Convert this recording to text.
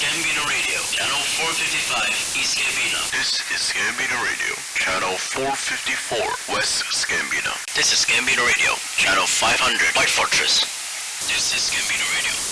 Gambino Radio, Channel 455, East Gambino. This is Gambino Radio, Channel 454, West Gambino. This is Gambino Radio, Channel 500, White Fortress. This is Gambino Radio.